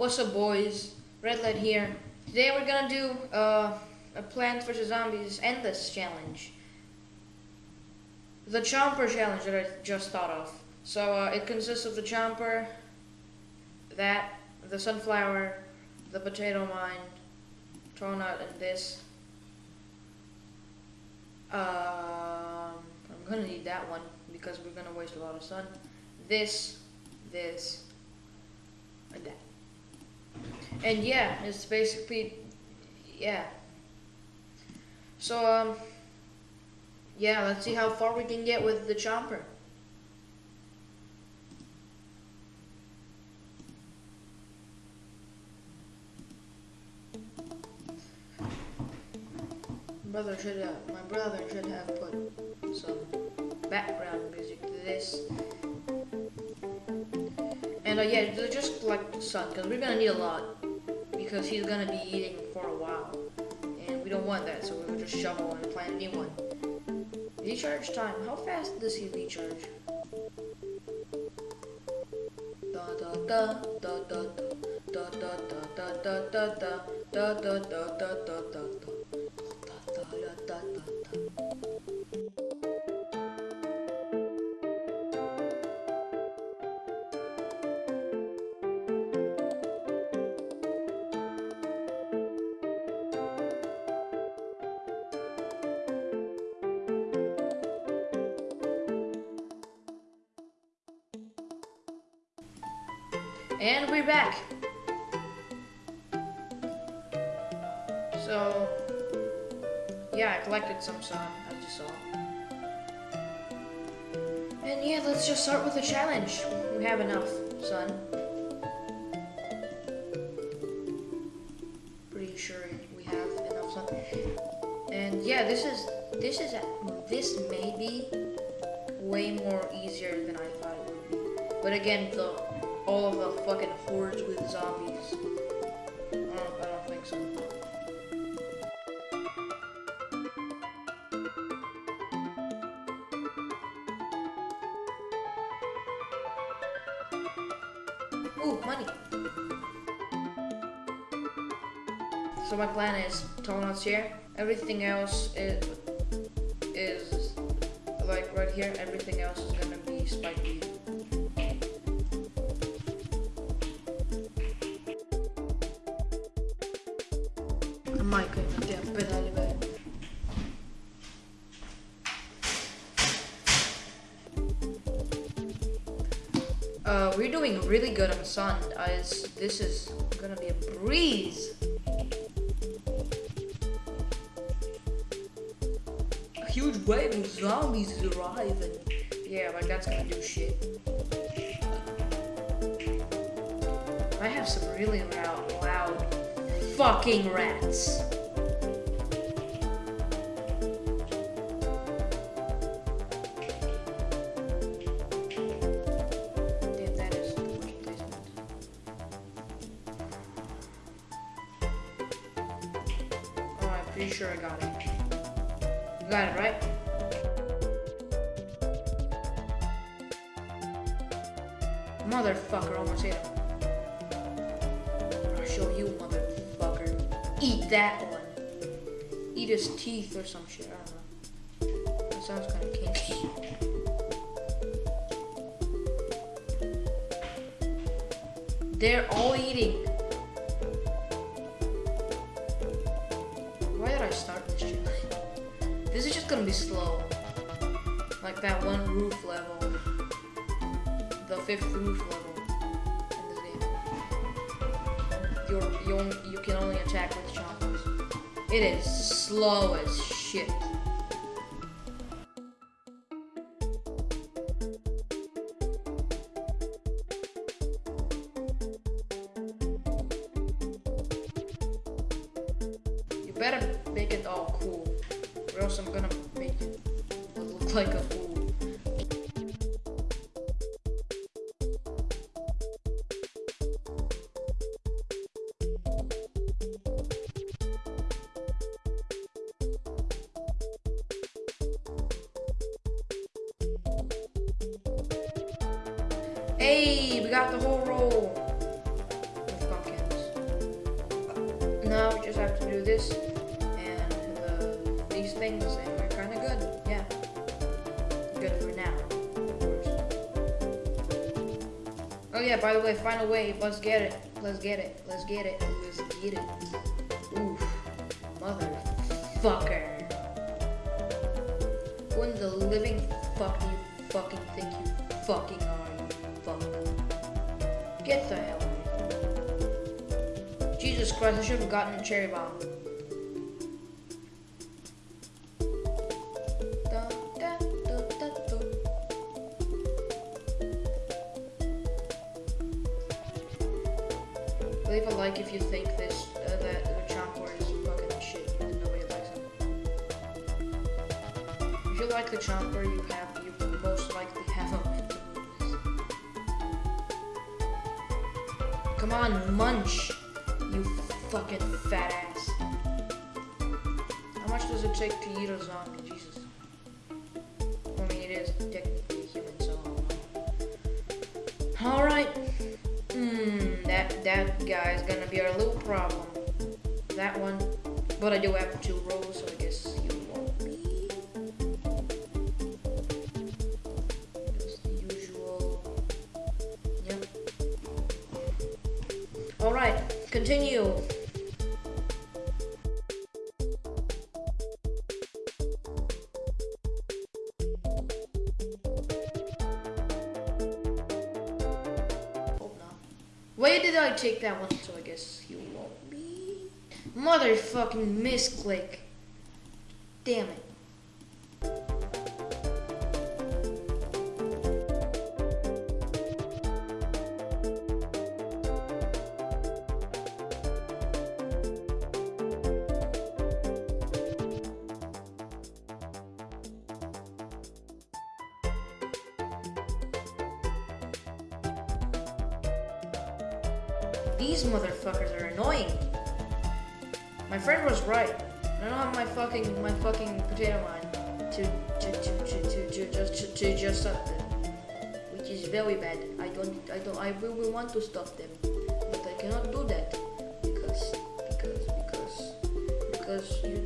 What's up, boys? Red Light here. Today we're gonna do uh, a Plants vs Zombies Endless challenge. The Chomper challenge that I just thought of. So uh, it consists of the Chomper, that, the Sunflower, the Potato Mine, Tall-nut, and this. Um, I'm gonna need that one because we're gonna waste a lot of sun. This, this, and that. And yeah, it's basically, yeah. So, um, yeah, let's see how far we can get with the chomper. Brother should have, my brother should have put some background music to this. Uh, yeah, just like sun, because we're gonna need a lot, because he's gonna be eating for a while, and we don't want that, so we'll just shovel and plant a new one. Recharge time. How fast does he recharge? Da da da da da da da da da da da da da da da da da And we're back. So, yeah, I collected some sun, as you saw. And yeah, let's just start with the challenge. We have enough sun. Pretty sure we have enough sun. And yeah, this is, this is, this may be way more easier than I thought it would be. But again, the all of the fucking hordes with zombies. I don't, I don't think so. Ooh, money. So my plan is Tall-nut's here. Everything else is is like right here. Everything else is gonna be spiky. Uh, we're doing really good on the sun, guys. This is gonna be a breeze. A huge wave of zombies is arriving. Yeah, like that's gonna do shit. I have some really loud, loud fucking rats. Oh, I'm pretty sure I got it. You got it, right? Motherfucker, almost hit him. I'll show you, motherfucker eat that one. Eat his teeth or some shit. I don't know. That sounds kind of kinky. They're all eating. Why did I start this shit? This is just gonna be slow. Like that one roof level. The fifth roof level. You you can only attack with choppers. It is slow as shit. You better make it all cool, or else I'm gonna make it look like a fool. Hey, we got the whole roll. Now we just have to do this and uh, these things, and we're kind of good. Yeah, good for now. of. Oh yeah, by the way, final wave. Let's get it. Let's get it. Let's get it. Let's get it. Oof, motherfucker. Who in the living fuck do you fucking think you fucking are? Get the hell out. Jesus Christ, I should have gotten a cherry bomb. Leave a like if you think this uh, that the Chomper is fucking shit and nobody likes him. If you like the Chomper, you have Come on, munch, you fucking fat ass. How much does it take to eat a zombie? Jesus. I mean, it is technically human, so. All right. Hmm, that that guy is gonna be our little problem. That one. But I do have two rolls, so I guess you Alright, continue. Why did I take that one? So I guess you won't be. Motherfucking misclick. Damn it. These motherfuckers are annoying. My friend was right. I don't have my fucking my fucking potato mine to to to to to, to just to, to just stop them, which is very bad. I don't I don't I really want to stop them, but I cannot do that because because because because you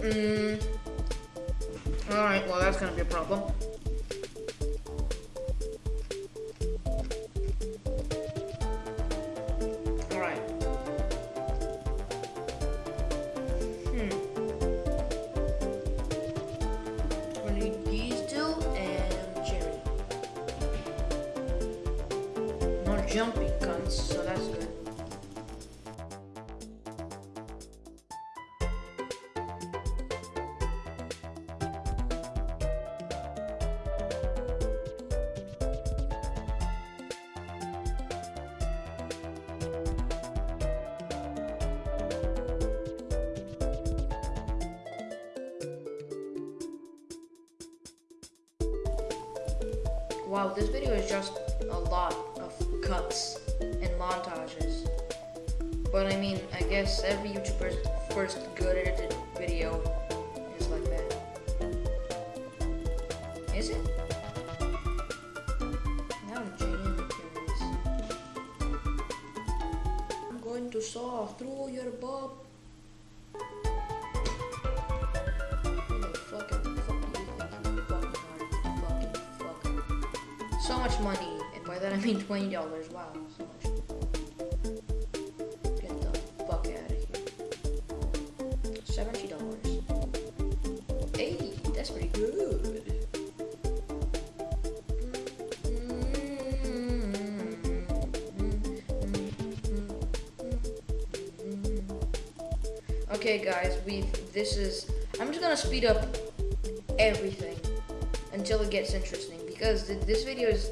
Mm. All right. Well, that's gonna be a problem. Wow, this video is just a lot of cuts and montages. But I mean, I guess every YouTuber's first good edited video is like that. Is it? Now I'm genuinely curious. I'm going to saw through your bob. money, and by that I mean twenty dollars. Wow, so much. Get the fuck out of here. Seventy dollars. Hey, that's pretty good. Okay guys, we this is I'm just gonna speed up everything until it gets interesting because th this video is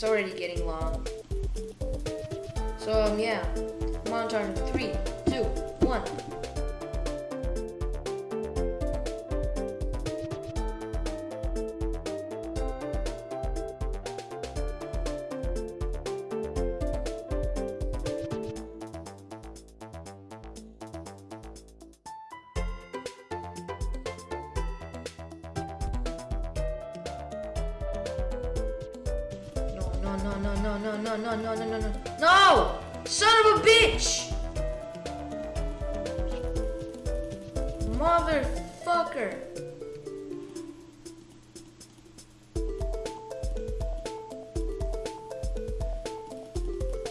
it's already getting long. So um yeah, in three, two, one. No, no, no, no, no, no, no, no, no, no, no! Son of a bitch! Motherfucker!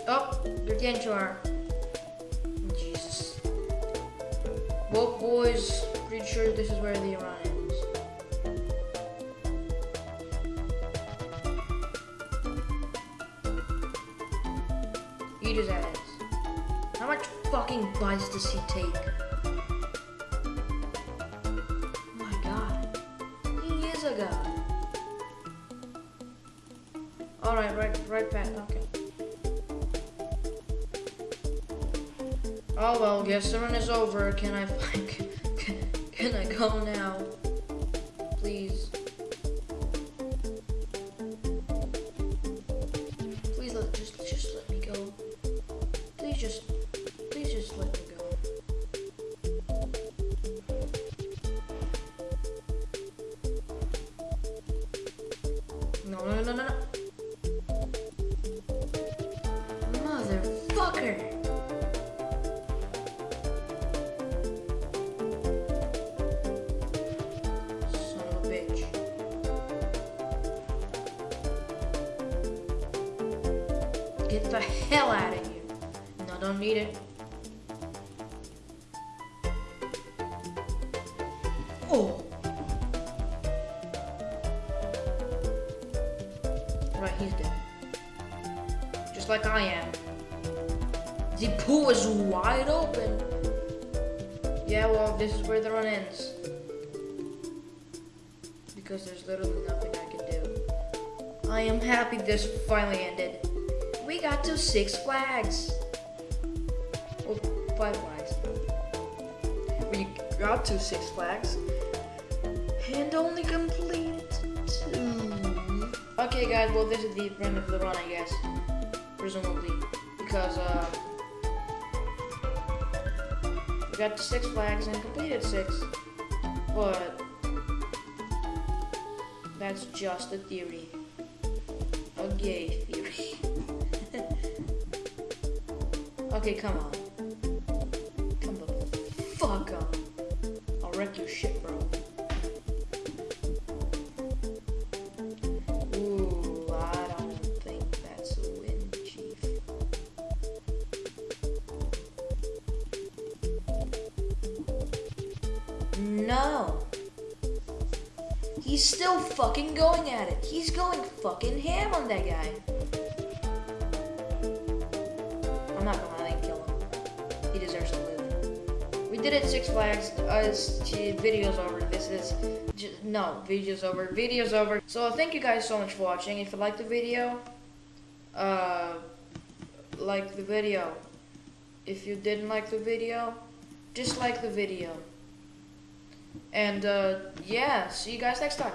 Oh, you're getting to our. Jesus. Well, boys, pretty sure this is where the run ends. His ass. How much fucking bites does he take? Oh my god. He is a god. Alright, right, right, Pat, okay. Oh well, guess the run is over. Can I find, can, can I go now? No no no no. Motherfucker! Get the hell out of here. No, don't need it. Right, he's dead. Just like I am. The pool is wide open. Yeah, well, this is where the run ends. Because there's literally nothing I can do. I am happy this finally ended. We got to Six Flags. Well, Five Flags. We got to Six Flags. And only completed two. Okay, guys, well, this is the end of the run, I guess. Presumably. Because, uh. We got Six Flags and completed six. But. That's just a theory. A gay theory. okay, come on. Come the fuck on. I'll wreck your shit, bro. Fucking going at it. He's going fucking ham on that guy. I'm not gonna let him kill him. He deserves to live. We did it Six Flags. Gee, video's over. This is j- no video's over. Video's over. So thank you guys so much for watching. If you liked the video, uh, like the video. If you didn't like the video, dislike the video. And uh, yeah, see you guys next time.